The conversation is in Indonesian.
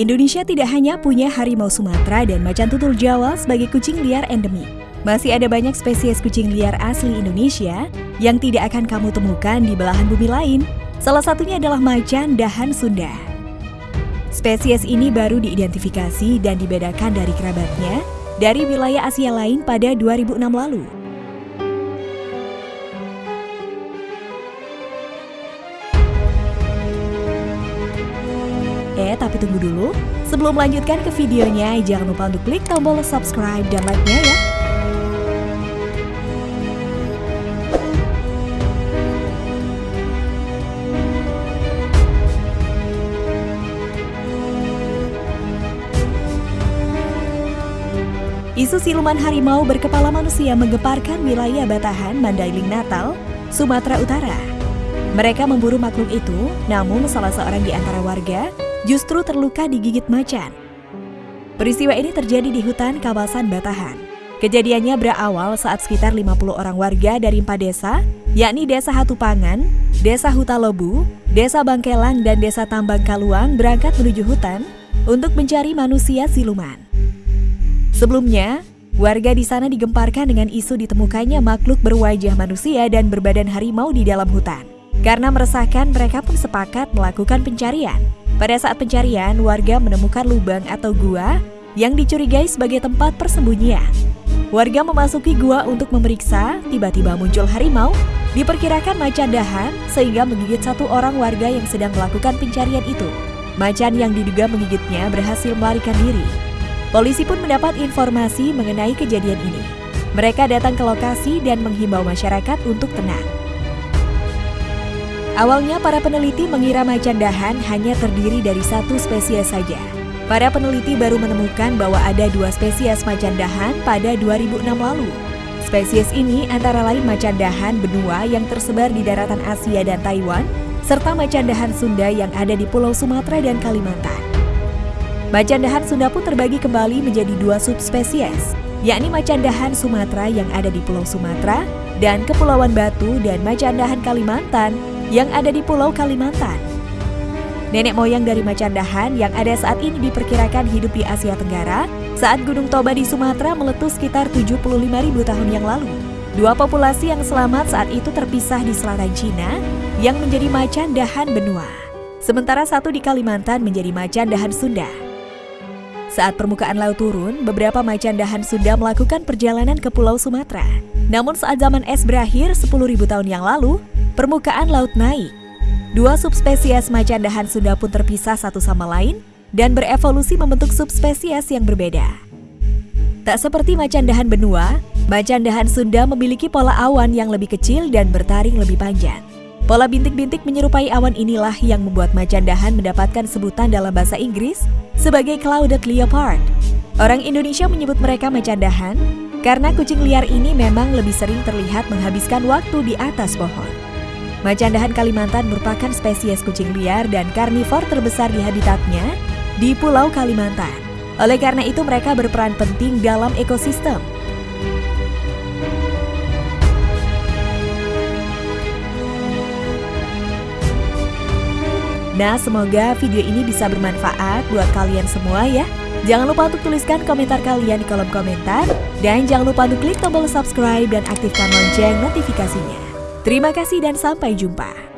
Indonesia tidak hanya punya harimau Sumatera dan macan tutul Jawa sebagai kucing liar endemik. Masih ada banyak spesies kucing liar asli Indonesia yang tidak akan kamu temukan di belahan bumi lain. Salah satunya adalah macan dahan Sunda. Spesies ini baru diidentifikasi dan dibedakan dari kerabatnya dari wilayah Asia lain pada 2006 lalu. Eh, tapi tunggu dulu. Sebelum melanjutkan ke videonya, jangan lupa untuk klik tombol subscribe dan like-nya ya. Isu siluman harimau berkepala manusia menggemparkan wilayah Batahan, Mandailing Natal, Sumatera Utara. Mereka memburu makhluk itu, namun salah seorang di antara warga justru terluka digigit macan. Peristiwa ini terjadi di hutan kawasan Batahan. Kejadiannya berawal saat sekitar 50 orang warga dari empat desa, yakni Desa Hatupangan, Desa Hutalobu, Desa Bangkelang, dan Desa Tambang Kaluang berangkat menuju hutan untuk mencari manusia siluman. Sebelumnya, warga di sana digemparkan dengan isu ditemukannya makhluk berwajah manusia dan berbadan harimau di dalam hutan. Karena meresahkan, mereka pun sepakat melakukan pencarian. Pada saat pencarian, warga menemukan lubang atau gua yang dicurigai sebagai tempat persembunyian. Warga memasuki gua untuk memeriksa, tiba-tiba muncul harimau, diperkirakan macan dahan sehingga menggigit satu orang warga yang sedang melakukan pencarian itu. Macan yang diduga menggigitnya berhasil melarikan diri. Polisi pun mendapat informasi mengenai kejadian ini. Mereka datang ke lokasi dan menghimbau masyarakat untuk tenang. Awalnya para peneliti mengira macan dahan hanya terdiri dari satu spesies saja. Para peneliti baru menemukan bahwa ada dua spesies macan dahan pada 2006 lalu. Spesies ini antara lain macan dahan benua yang tersebar di daratan Asia dan Taiwan, serta macan dahan Sunda yang ada di Pulau Sumatera dan Kalimantan. Macan dahan Sunda pun terbagi kembali menjadi dua subspesies, yakni macan dahan Sumatera yang ada di Pulau Sumatera dan Kepulauan Batu dan macan dahan Kalimantan yang ada di Pulau Kalimantan. Nenek moyang dari macan dahan yang ada saat ini diperkirakan hidup di Asia Tenggara saat Gunung Toba di Sumatera meletus sekitar 75.000 tahun yang lalu. Dua populasi yang selamat saat itu terpisah di selatan Cina yang menjadi macan dahan benua. Sementara satu di Kalimantan menjadi macan dahan Sunda. Saat permukaan laut turun, beberapa macan dahan Sunda melakukan perjalanan ke Pulau Sumatera. Namun saat zaman es berakhir 10.000 tahun yang lalu, permukaan laut naik. Dua subspesies macan dahan Sunda pun terpisah satu sama lain dan berevolusi membentuk subspesies yang berbeda. Tak seperti macan dahan benua, macan dahan Sunda memiliki pola awan yang lebih kecil dan bertaring lebih panjang. Pola bintik-bintik menyerupai awan inilah yang membuat macan dahan mendapatkan sebutan dalam bahasa Inggris sebagai clouded leopard. Orang Indonesia menyebut mereka macan dahan karena kucing liar ini memang lebih sering terlihat menghabiskan waktu di atas pohon. Macan dahan Kalimantan merupakan spesies kucing liar dan karnivor terbesar di habitatnya di Pulau Kalimantan. Oleh karena itu mereka berperan penting dalam ekosistem. Nah, semoga video ini bisa bermanfaat buat kalian semua ya. Jangan lupa untuk tuliskan komentar kalian di kolom komentar. Dan jangan lupa untuk klik tombol subscribe dan aktifkan lonceng notifikasinya. Terima kasih dan sampai jumpa.